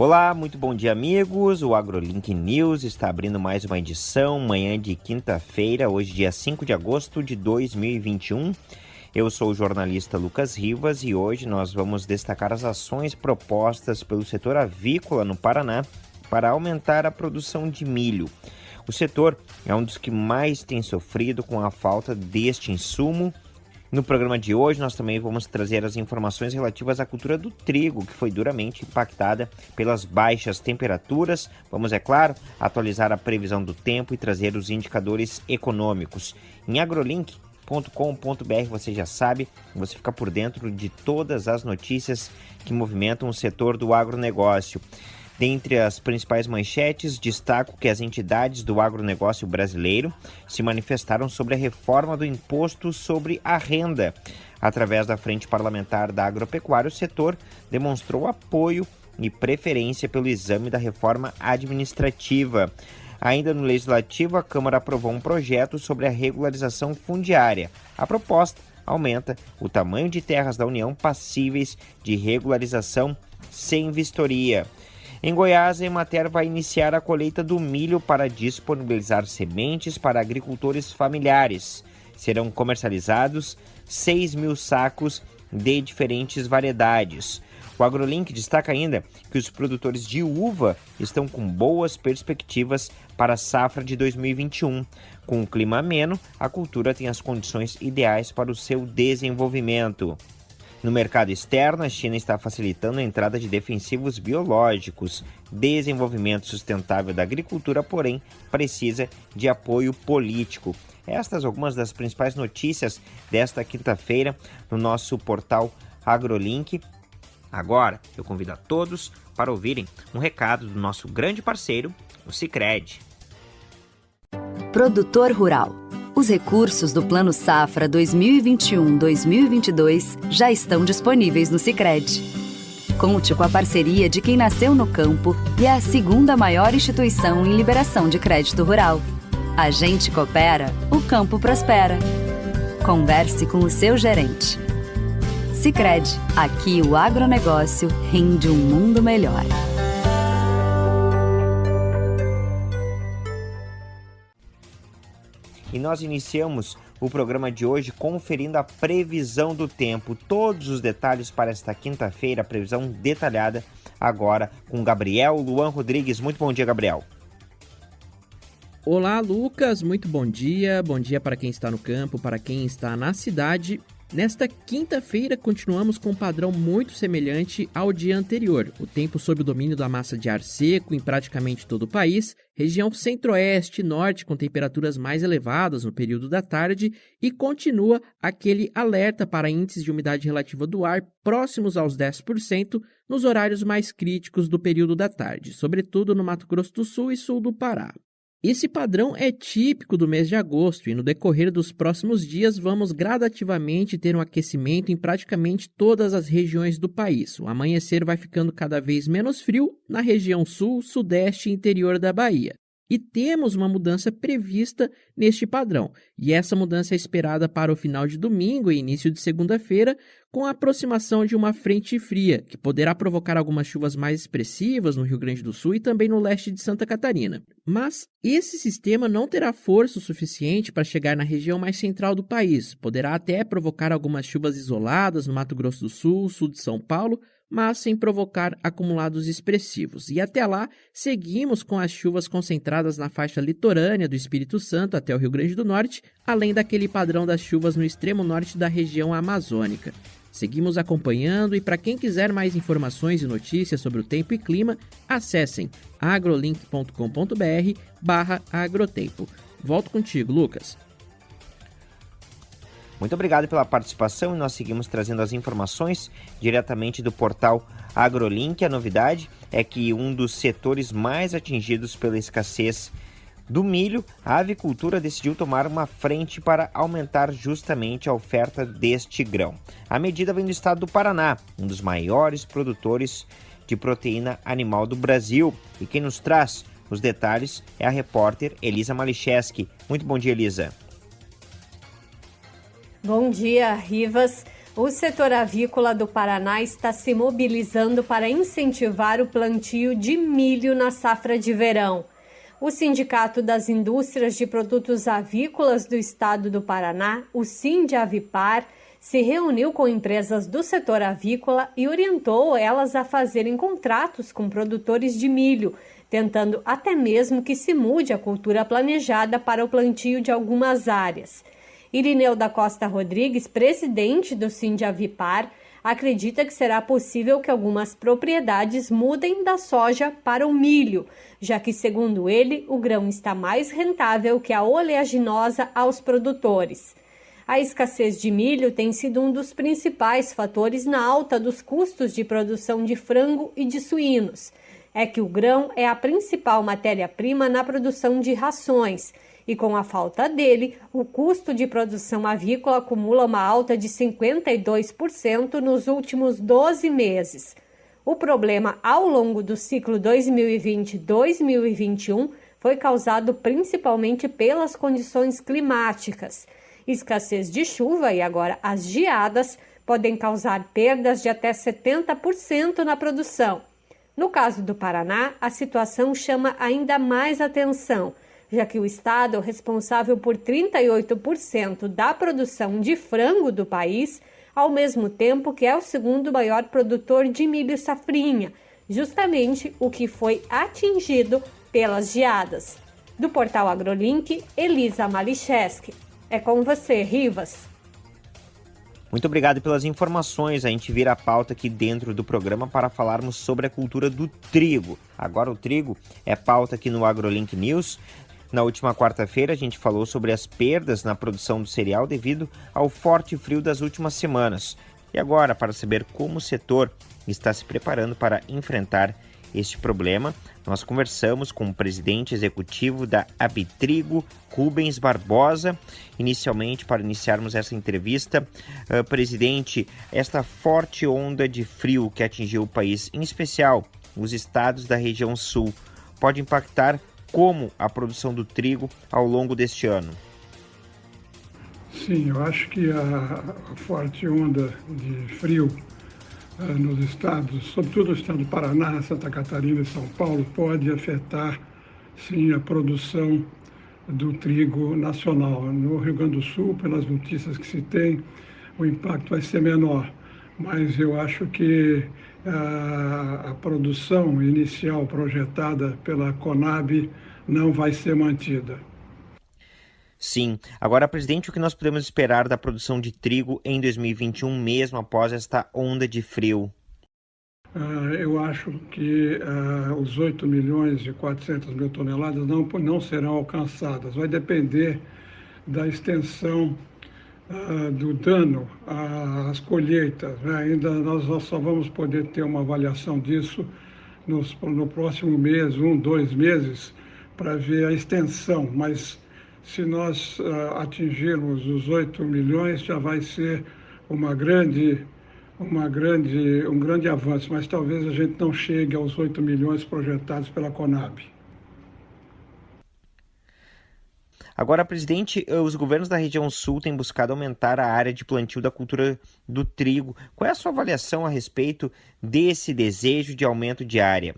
Olá, muito bom dia, amigos. O AgroLink News está abrindo mais uma edição, manhã de quinta-feira, hoje, dia 5 de agosto de 2021. Eu sou o jornalista Lucas Rivas e hoje nós vamos destacar as ações propostas pelo setor avícola no Paraná para aumentar a produção de milho. O setor é um dos que mais tem sofrido com a falta deste insumo no programa de hoje, nós também vamos trazer as informações relativas à cultura do trigo, que foi duramente impactada pelas baixas temperaturas. Vamos, é claro, atualizar a previsão do tempo e trazer os indicadores econômicos. Em agrolink.com.br, você já sabe, você fica por dentro de todas as notícias que movimentam o setor do agronegócio. Dentre as principais manchetes, destaco que as entidades do agronegócio brasileiro se manifestaram sobre a reforma do imposto sobre a renda. Através da Frente Parlamentar da Agropecuária, o setor demonstrou apoio e preferência pelo exame da reforma administrativa. Ainda no Legislativo, a Câmara aprovou um projeto sobre a regularização fundiária. A proposta aumenta o tamanho de terras da União passíveis de regularização sem vistoria. Em Goiás, a Emater vai iniciar a colheita do milho para disponibilizar sementes para agricultores familiares. Serão comercializados 6 mil sacos de diferentes variedades. O AgroLink destaca ainda que os produtores de uva estão com boas perspectivas para a safra de 2021. Com o clima ameno, a cultura tem as condições ideais para o seu desenvolvimento. No mercado externo, a China está facilitando a entrada de defensivos biológicos. Desenvolvimento sustentável da agricultura, porém, precisa de apoio político. Estas algumas das principais notícias desta quinta-feira no nosso portal AgroLink. Agora, eu convido a todos para ouvirem um recado do nosso grande parceiro, o Sicredi. Produtor Rural os recursos do Plano Safra 2021-2022 já estão disponíveis no Sicredi. Conte com a parceria de quem nasceu no campo e é a segunda maior instituição em liberação de crédito rural. A gente coopera, o campo prospera. Converse com o seu gerente. Sicredi, aqui o agronegócio rende um mundo melhor. E nós iniciamos o programa de hoje conferindo a previsão do tempo. Todos os detalhes para esta quinta-feira, a previsão detalhada agora com Gabriel Luan Rodrigues. Muito bom dia, Gabriel. Olá, Lucas. Muito bom dia. Bom dia para quem está no campo, para quem está na cidade Nesta quinta-feira, continuamos com um padrão muito semelhante ao dia anterior. O tempo sob o domínio da massa de ar seco em praticamente todo o país, região centro-oeste e norte com temperaturas mais elevadas no período da tarde e continua aquele alerta para índices de umidade relativa do ar próximos aos 10% nos horários mais críticos do período da tarde, sobretudo no Mato Grosso do Sul e sul do Pará. Esse padrão é típico do mês de agosto e no decorrer dos próximos dias vamos gradativamente ter um aquecimento em praticamente todas as regiões do país. O amanhecer vai ficando cada vez menos frio na região sul, sudeste e interior da Bahia. E temos uma mudança prevista neste padrão, e essa mudança é esperada para o final de domingo e início de segunda-feira, com a aproximação de uma frente fria, que poderá provocar algumas chuvas mais expressivas no Rio Grande do Sul e também no leste de Santa Catarina. Mas esse sistema não terá força o suficiente para chegar na região mais central do país, poderá até provocar algumas chuvas isoladas no Mato Grosso do Sul, sul de São Paulo, mas sem provocar acumulados expressivos. E até lá, seguimos com as chuvas concentradas na faixa litorânea do Espírito Santo até o Rio Grande do Norte, além daquele padrão das chuvas no extremo norte da região amazônica. Seguimos acompanhando e para quem quiser mais informações e notícias sobre o tempo e clima, acessem agrolink.com.br barra agrotempo. Volto contigo, Lucas. Muito obrigado pela participação e nós seguimos trazendo as informações diretamente do portal AgroLink. A novidade é que um dos setores mais atingidos pela escassez do milho, a avicultura decidiu tomar uma frente para aumentar justamente a oferta deste grão. A medida vem do estado do Paraná, um dos maiores produtores de proteína animal do Brasil. E quem nos traz os detalhes é a repórter Elisa Malicheski. Muito bom dia, Elisa. Bom dia, Rivas. O setor avícola do Paraná está se mobilizando para incentivar o plantio de milho na safra de verão. O Sindicato das Indústrias de Produtos Avícolas do Estado do Paraná, o Sindavipar, se reuniu com empresas do setor avícola e orientou elas a fazerem contratos com produtores de milho, tentando até mesmo que se mude a cultura planejada para o plantio de algumas áreas. Irineu da Costa Rodrigues, presidente do Sindiavipar, acredita que será possível que algumas propriedades mudem da soja para o milho, já que, segundo ele, o grão está mais rentável que a oleaginosa aos produtores. A escassez de milho tem sido um dos principais fatores na alta dos custos de produção de frango e de suínos. É que o grão é a principal matéria-prima na produção de rações e com a falta dele, o custo de produção avícola acumula uma alta de 52% nos últimos 12 meses. O problema ao longo do ciclo 2020-2021 foi causado principalmente pelas condições climáticas. Escassez de chuva e agora as geadas podem causar perdas de até 70% na produção. No caso do Paraná, a situação chama ainda mais atenção já que o estado é responsável por 38% da produção de frango do país, ao mesmo tempo que é o segundo maior produtor de milho safrinha, justamente o que foi atingido pelas geadas. Do portal AgroLink, Elisa Malicheski. É com você, Rivas. Muito obrigado pelas informações. A gente vira a pauta aqui dentro do programa para falarmos sobre a cultura do trigo. Agora o trigo é pauta aqui no AgroLink News. Na última quarta-feira, a gente falou sobre as perdas na produção do cereal devido ao forte frio das últimas semanas. E agora, para saber como o setor está se preparando para enfrentar este problema, nós conversamos com o presidente executivo da Abitrigo, Rubens Barbosa. Inicialmente, para iniciarmos essa entrevista, uh, presidente, esta forte onda de frio que atingiu o país, em especial os estados da região sul, pode impactar como a produção do trigo ao longo deste ano? Sim, eu acho que a, forte onda de frio nos estados, sobretudo no estado do Paraná, Santa Catarina e São Paulo, pode afetar, sim, a produção do trigo nacional. No Rio Grande do Sul, pelas notícias que se tem, o impacto vai ser menor, mas eu acho que a, a produção inicial projetada pela Conab não vai ser mantida. Sim. Agora, presidente, o que nós podemos esperar da produção de trigo em 2021, mesmo após esta onda de frio? Uh, eu acho que uh, os 8 milhões e 400 mil toneladas não, não serão alcançadas. Vai depender da extensão uh, do dano às colheitas. Né? Ainda nós, só vamos poder ter uma avaliação disso nos, no próximo mês, um, dois meses, para ver a extensão. Mas se nós uh, atingirmos os 8 milhões, já vai ser uma grande, uma grande, um grande avanço. Mas talvez a gente não chegue aos 8 milhões projetados pela Conab. Agora, presidente, os governos da região sul têm buscado aumentar a área de plantio da cultura do trigo. Qual é a sua avaliação a respeito desse desejo de aumento de área?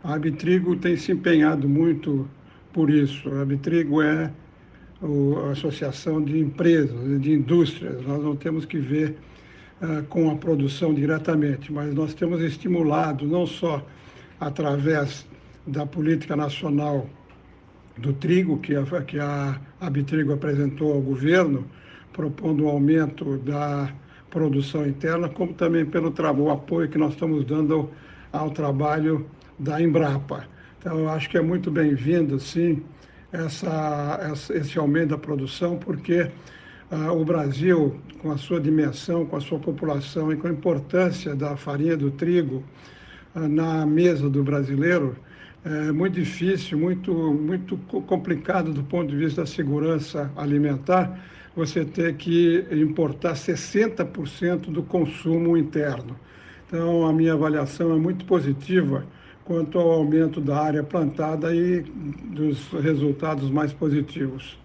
A Abitrigo tem se empenhado muito por isso. A Abitrigo é a associação de empresas, de indústrias. Nós não temos que ver uh, com a produção diretamente, mas nós temos estimulado não só através da política nacional do trigo que a, que a Abitrigo apresentou ao governo, propondo um aumento da produção interna, como também pelo o apoio que nós estamos dando ao trabalho da Embrapa. Então, eu acho que é muito bem-vindo, sim, essa, essa, esse aumento da produção, porque uh, o Brasil, com a sua dimensão, com a sua população e com a importância da farinha do trigo uh, na mesa do brasileiro, é muito difícil, muito, muito complicado do ponto de vista da segurança alimentar, você ter que importar 60% do consumo interno. Então, a minha avaliação é muito positiva quanto ao aumento da área plantada e dos resultados mais positivos.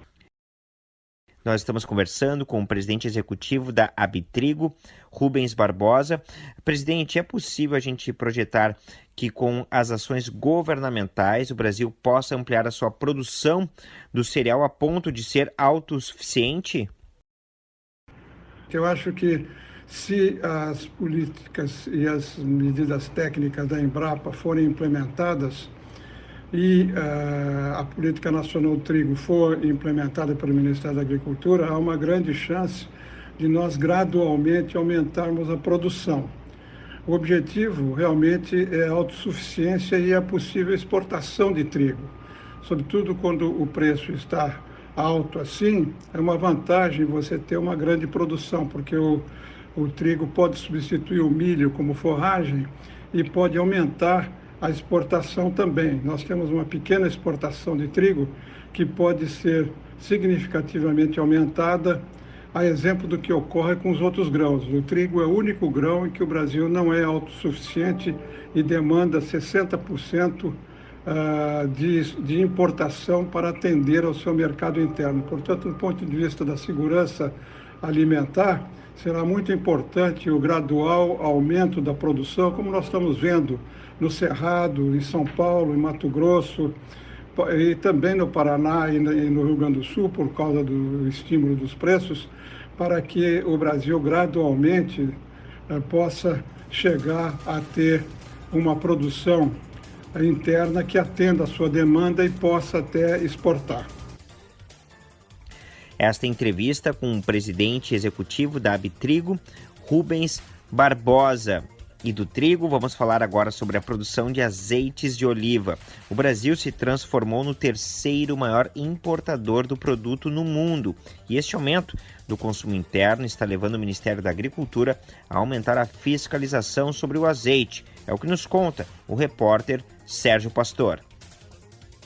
Nós estamos conversando com o presidente executivo da Abitrigo, Rubens Barbosa. Presidente, é possível a gente projetar que com as ações governamentais o Brasil possa ampliar a sua produção do cereal a ponto de ser autossuficiente? Eu acho que se as políticas e as medidas técnicas da Embrapa forem implementadas, e uh, a Política Nacional do Trigo for implementada pelo Ministério da Agricultura, há uma grande chance de nós gradualmente aumentarmos a produção. O objetivo realmente é a autossuficiência e a possível exportação de trigo. Sobretudo quando o preço está alto assim, é uma vantagem você ter uma grande produção, porque o, o trigo pode substituir o milho como forragem e pode aumentar a exportação também. Nós temos uma pequena exportação de trigo que pode ser significativamente aumentada, a exemplo do que ocorre com os outros grãos. O trigo é o único grão em que o Brasil não é autossuficiente e demanda 60% ah, de, de importação para atender ao seu mercado interno. Portanto, do ponto de vista da segurança alimentar, será muito importante o gradual aumento da produção, como nós estamos vendo no Cerrado, em São Paulo, em Mato Grosso, e também no Paraná e no Rio Grande do Sul, por causa do estímulo dos preços, para que o Brasil gradualmente eh, possa chegar a ter uma produção interna que atenda a sua demanda e possa até exportar. Esta entrevista com o presidente executivo da Abitrigo, Rubens Barbosa e do trigo, vamos falar agora sobre a produção de azeites de oliva. O Brasil se transformou no terceiro maior importador do produto no mundo, e este aumento do consumo interno está levando o Ministério da Agricultura a aumentar a fiscalização sobre o azeite. É o que nos conta o repórter Sérgio Pastor.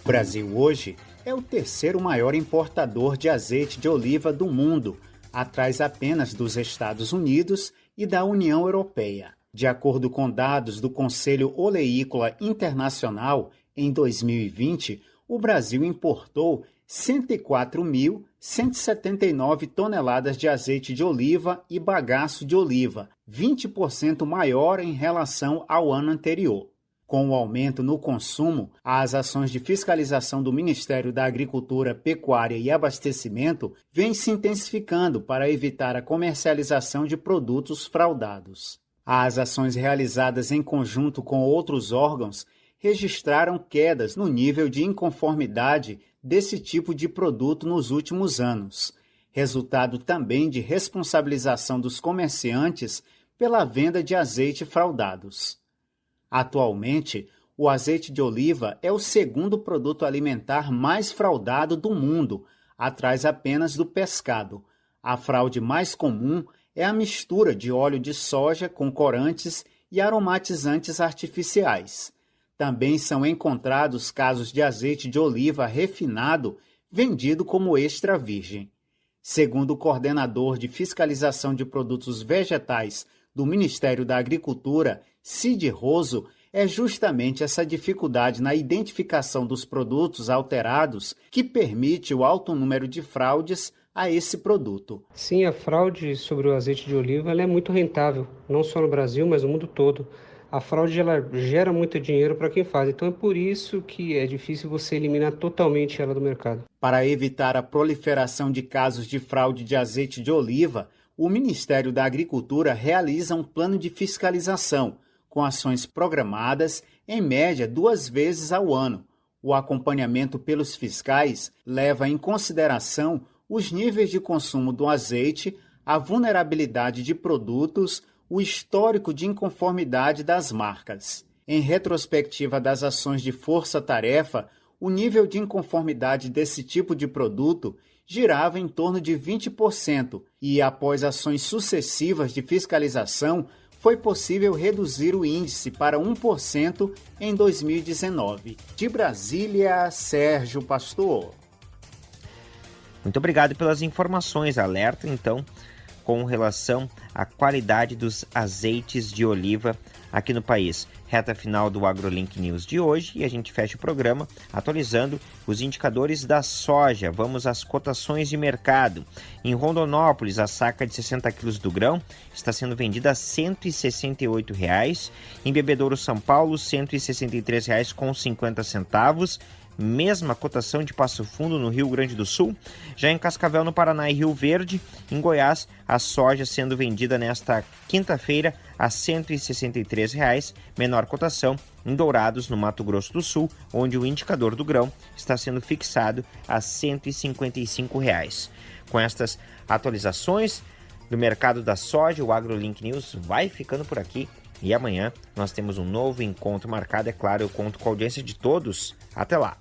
O Brasil hoje é o terceiro maior importador de azeite de oliva do mundo, atrás apenas dos Estados Unidos e da União Europeia. De acordo com dados do Conselho Oleícola Internacional, em 2020, o Brasil importou 104.179 toneladas de azeite de oliva e bagaço de oliva, 20% maior em relação ao ano anterior. Com o aumento no consumo, as ações de fiscalização do Ministério da Agricultura, Pecuária e Abastecimento vêm se intensificando para evitar a comercialização de produtos fraudados. As ações realizadas em conjunto com outros órgãos registraram quedas no nível de inconformidade desse tipo de produto nos últimos anos, resultado também de responsabilização dos comerciantes pela venda de azeite fraudados. Atualmente, o azeite de oliva é o segundo produto alimentar mais fraudado do mundo, atrás apenas do pescado. A fraude mais comum é a mistura de óleo de soja com corantes e aromatizantes artificiais. Também são encontrados casos de azeite de oliva refinado vendido como extra virgem. Segundo o coordenador de fiscalização de produtos vegetais do Ministério da Agricultura, Cid Roso, é justamente essa dificuldade na identificação dos produtos alterados que permite o alto número de fraudes a esse produto. Sim, a fraude sobre o azeite de oliva é muito rentável, não só no Brasil, mas no mundo todo. A fraude ela gera muito dinheiro para quem faz, então é por isso que é difícil você eliminar totalmente ela do mercado. Para evitar a proliferação de casos de fraude de azeite de oliva, o Ministério da Agricultura realiza um plano de fiscalização, com ações programadas em média duas vezes ao ano. O acompanhamento pelos fiscais leva em consideração os níveis de consumo do azeite, a vulnerabilidade de produtos, o histórico de inconformidade das marcas. Em retrospectiva das ações de força-tarefa, o nível de inconformidade desse tipo de produto girava em torno de 20% e, após ações sucessivas de fiscalização, foi possível reduzir o índice para 1% em 2019. De Brasília, Sérgio Pastor. Muito obrigado pelas informações. Alerta, então, com relação à qualidade dos azeites de oliva aqui no país. Reta final do AgroLink News de hoje e a gente fecha o programa atualizando os indicadores da soja. Vamos às cotações de mercado. Em Rondonópolis, a saca de 60 quilos do grão está sendo vendida a 168 reais. Em Bebedouro, São Paulo, R$ 163,50 mesma cotação de Passo Fundo no Rio Grande do Sul. Já em Cascavel, no Paraná e Rio Verde, em Goiás, a soja sendo vendida nesta quinta-feira a R$ 163,00, menor cotação em Dourados, no Mato Grosso do Sul, onde o indicador do grão está sendo fixado a R$ 155,00. Com estas atualizações do mercado da soja, o AgroLink News vai ficando por aqui. E amanhã nós temos um novo encontro marcado, é claro, eu conto com a audiência de todos. Até lá!